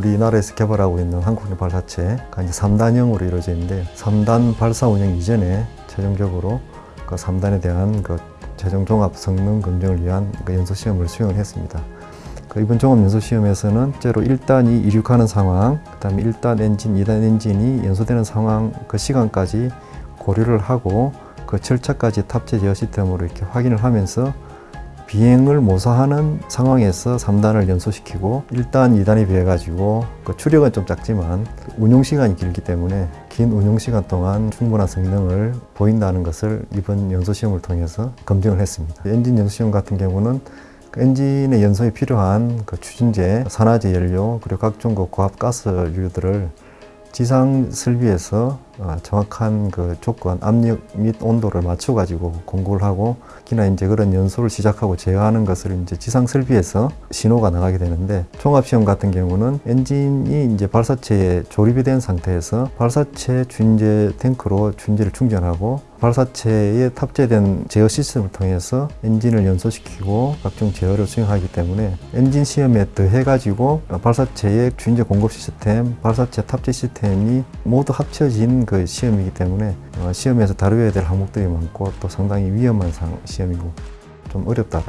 우리나라에서 개발하고 있는 한국형 발사체가 이제 3단형으로 이루어져 있는데 3단 발사 운영 이전에 최종적으로 그 3단에 대한 그 최종 종합 성능 검증을 위한 그 연소 시험을 수행을 했습니다. 그 이번 종합 연소 시험에서는 실제로 1단이 이륙하는 상황, 그다음에 1단 엔진, 2단 엔진이 연소되는 상황 그 시간까지 고려를 하고 그 절차까지 탑재 제어 시스템으로 이렇게 확인을 하면서 비행을 모사하는 상황에서 3단을 연소시키고 1단, 2단에 비해 가지고 그 추력은 좀 작지만 운용 시간이 길기 때문에 긴 운용 시간 동안 충분한 성능을 보인다는 것을 이번 연소 시험을 통해서 검증을 했습니다. 엔진 연소 시험 같은 경우는 그 엔진의 연소에 필요한 그 추진제, 산화제 연료 그리고 각종 그 고압 가스류들을 지상 설비에서 어, 정확한 그 조건, 압력 및 온도를 맞춰 가지고 공구를 하고 특히나 이제 그런 연소를 시작하고 제어하는 것을 이제 지상 설비에서 신호가 나가게 되는데 종합 시험 같은 경우는 엔진이 이제 발사체에 조립이 된 상태에서 발사체 주인제 탱크로 주인제를 충전하고 발사체에 탑재된 제어 시스템을 통해서 엔진을 연소시키고 각종 제어를 수행하기 때문에 엔진 시험에 더해 가지고 발사체의 주인제 공급 시스템, 발사체 탑재 시스템이 모두 합쳐진 그 시험이기 때문에 어, 시험에서 다루어야 될 항목들이 많고 또 상당히 위험한 상, 시험이고 좀 어렵다.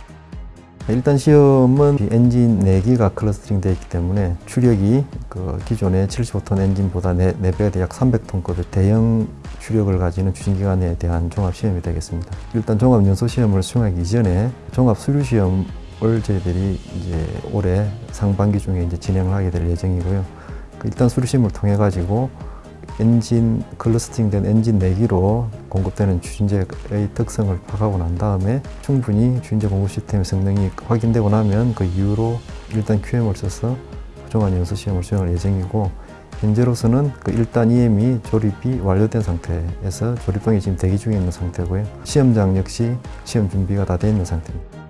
일단 시험은 이 엔진 4기가 clustering 되어 있기 때문에 추력이 그 기존의 75톤 엔진보다 4, 4배가 약 300톤급의 대형 추력을 가지는 추진기관에 대한 종합 시험이 되겠습니다. 일단 종합 연소 시험을 수행하기 이전에 종합 수류 시험을 저희들이 이제 올해 상반기 중에 이제 진행을 하게 될 예정이고요. 그 일단 수류 시험을 통해 가지고 엔진 clustering된 엔진 4기로 공급되는 추진제의 특성을 파악하고 난 다음에 충분히 추진제 공급 시스템의 성능이 확인되고 나면 그 이후로 일단 QM을 써서 부정한 연소 시험을 수행할 예정이고 현재로서는 그 1단 EM이 조립이 완료된 상태에서 조립병이 지금 대기 중에 있는 상태고요. 시험장 역시 시험 준비가 다 되어 있는 상태입니다.